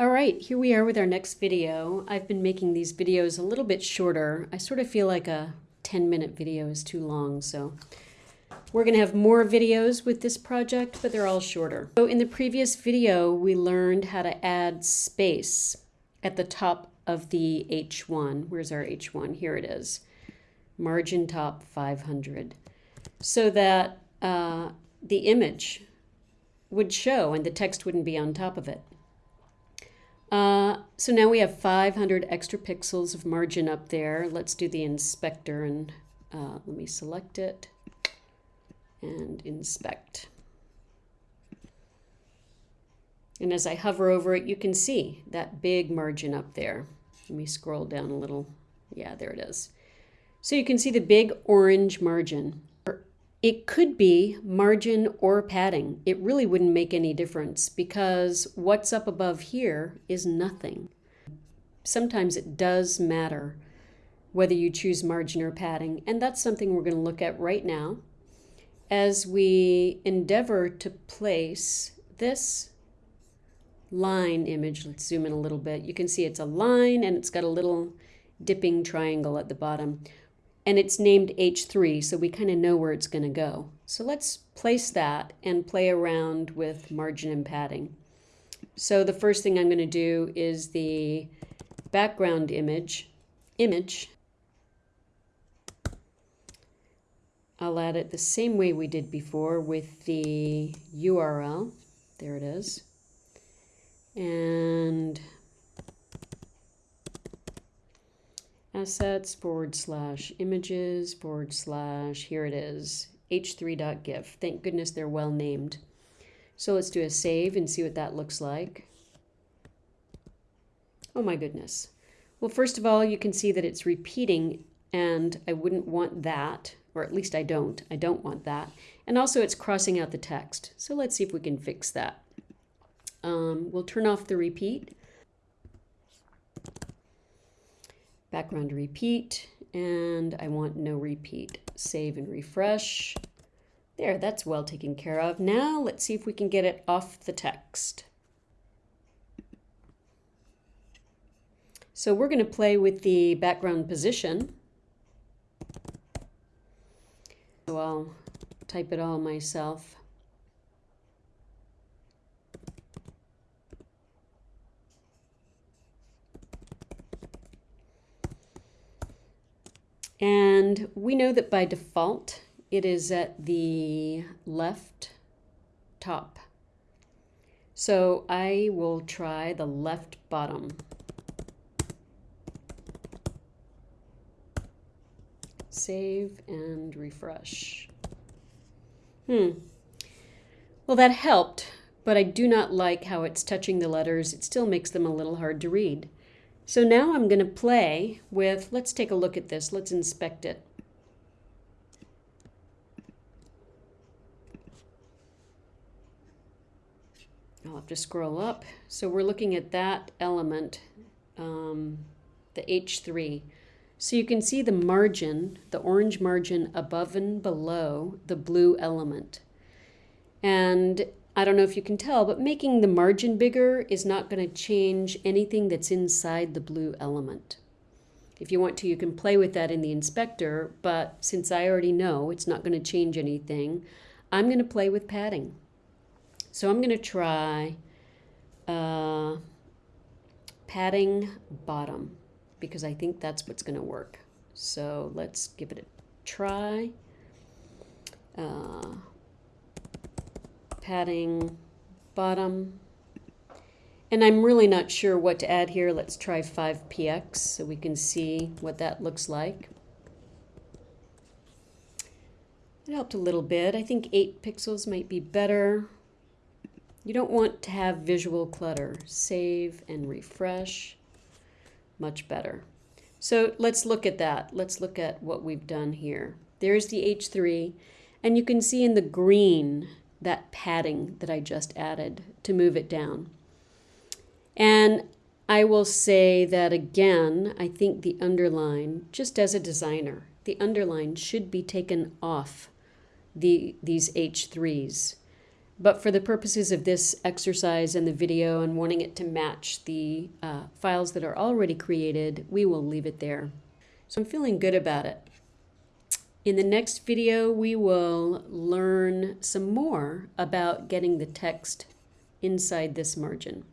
All right, here we are with our next video. I've been making these videos a little bit shorter. I sort of feel like a 10 minute video is too long, so we're to have more videos with this project, but they're all shorter. So in the previous video, we learned how to add space at the top of the H1. Where's our H1? Here it is. Margin top 500. So that uh, the image would show and the text wouldn't be on top of it. Uh, so now we have 500 extra pixels of margin up there. Let's do the inspector and uh, let me select it and inspect. And as I hover over it, you can see that big margin up there. Let me scroll down a little. Yeah, there it is. So you can see the big orange margin. It could be margin or padding. It really wouldn't make any difference because what's up above here is nothing. Sometimes it does matter whether you choose margin or padding, and that's something we're going to look at right now as we endeavor to place this line image. Let's zoom in a little bit. You can see it's a line and it's got a little dipping triangle at the bottom and it's named H3, so we kind of know where it's going to go. So let's place that and play around with margin and padding. So the first thing I'm going to do is the background image, image. I'll add it the same way we did before with the URL. There it is. And assets forward slash images forward slash, here it is, h3.gif. Thank goodness they're well named. So let's do a save and see what that looks like. Oh my goodness. Well, first of all, you can see that it's repeating and I wouldn't want that, or at least I don't. I don't want that. And also it's crossing out the text. So let's see if we can fix that. Um, we'll turn off the repeat background repeat, and I want no repeat. Save and refresh. There, that's well taken care of. Now let's see if we can get it off the text. So we're going to play with the background position. So I'll type it all myself. And we know that by default, it is at the left top. So I will try the left bottom. Save and refresh. Hmm. Well, that helped, but I do not like how it's touching the letters. It still makes them a little hard to read. So now I'm going to play with, let's take a look at this. Let's inspect it. I'll have to scroll up. So we're looking at that element, um, the H3. So you can see the margin, the orange margin above and below the blue element. And I don't know if you can tell, but making the margin bigger is not going to change anything that's inside the blue element. If you want to, you can play with that in the inspector, but since I already know it's not going to change anything, I'm going to play with padding. So I'm going to try uh, padding bottom because I think that's what's going to work. So let's give it a try. Uh, padding bottom. And I'm really not sure what to add here. Let's try 5px so we can see what that looks like. It helped a little bit. I think 8 pixels might be better. You don't want to have visual clutter. Save and refresh. Much better. So let's look at that. Let's look at what we've done here. There's the H3, and you can see in the green that padding that I just added to move it down. And I will say that again, I think the underline, just as a designer, the underline should be taken off the, these H3s. But for the purposes of this exercise and the video and wanting it to match the uh, files that are already created, we will leave it there. So I'm feeling good about it. In the next video, we will learn some more about getting the text inside this margin.